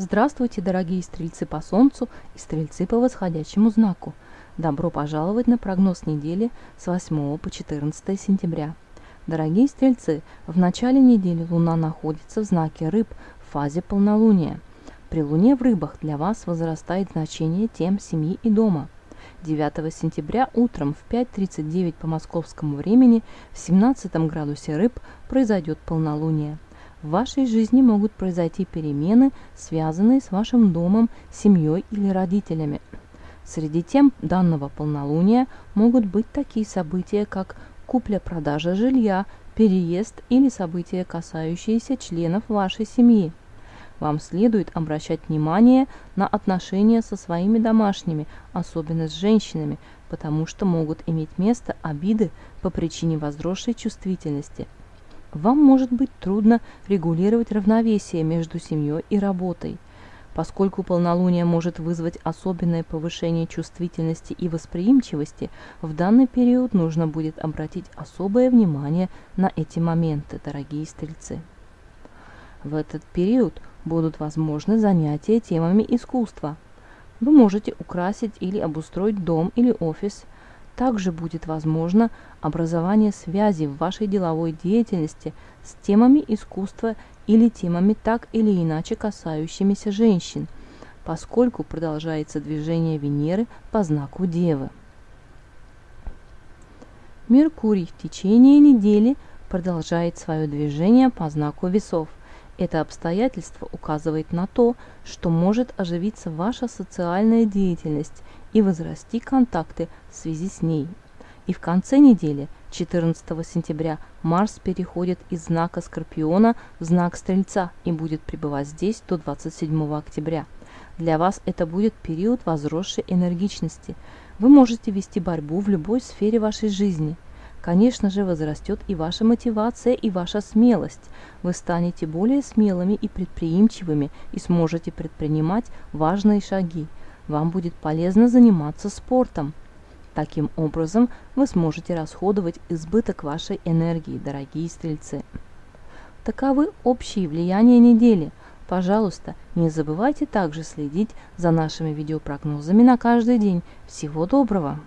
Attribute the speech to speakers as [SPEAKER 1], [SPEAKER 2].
[SPEAKER 1] Здравствуйте, дорогие стрельцы по Солнцу и стрельцы по восходящему знаку. Добро пожаловать на прогноз недели с 8 по 14 сентября. Дорогие стрельцы, в начале недели Луна находится в знаке Рыб в фазе полнолуния. При Луне в Рыбах для вас возрастает значение тем семьи и дома. 9 сентября утром в 5.39 по московскому времени в 17 градусе Рыб произойдет полнолуние – в вашей жизни могут произойти перемены, связанные с вашим домом, семьей или родителями. Среди тем данного полнолуния могут быть такие события, как купля-продажа жилья, переезд или события, касающиеся членов вашей семьи. Вам следует обращать внимание на отношения со своими домашними, особенно с женщинами, потому что могут иметь место обиды по причине возросшей чувствительности – вам может быть трудно регулировать равновесие между семьей и работой. Поскольку полнолуние может вызвать особенное повышение чувствительности и восприимчивости, в данный период нужно будет обратить особое внимание на эти моменты, дорогие стрельцы. В этот период будут возможны занятия темами искусства. Вы можете украсить или обустроить дом или офис – также будет возможно образование связи в вашей деловой деятельности с темами искусства или темами так или иначе касающимися женщин, поскольку продолжается движение Венеры по знаку Девы. Меркурий в течение недели продолжает свое движение по знаку весов. Это обстоятельство указывает на то, что может оживиться ваша социальная деятельность и возрасти контакты в связи с ней. И в конце недели, 14 сентября, Марс переходит из знака Скорпиона в знак Стрельца и будет пребывать здесь до 27 октября. Для вас это будет период возросшей энергичности. Вы можете вести борьбу в любой сфере вашей жизни – Конечно же, возрастет и ваша мотивация, и ваша смелость. Вы станете более смелыми и предприимчивыми и сможете предпринимать важные шаги. Вам будет полезно заниматься спортом. Таким образом, вы сможете расходовать избыток вашей энергии, дорогие стрельцы. Таковы общие влияния недели. Пожалуйста, не забывайте также следить за нашими видеопрогнозами на каждый день. Всего доброго!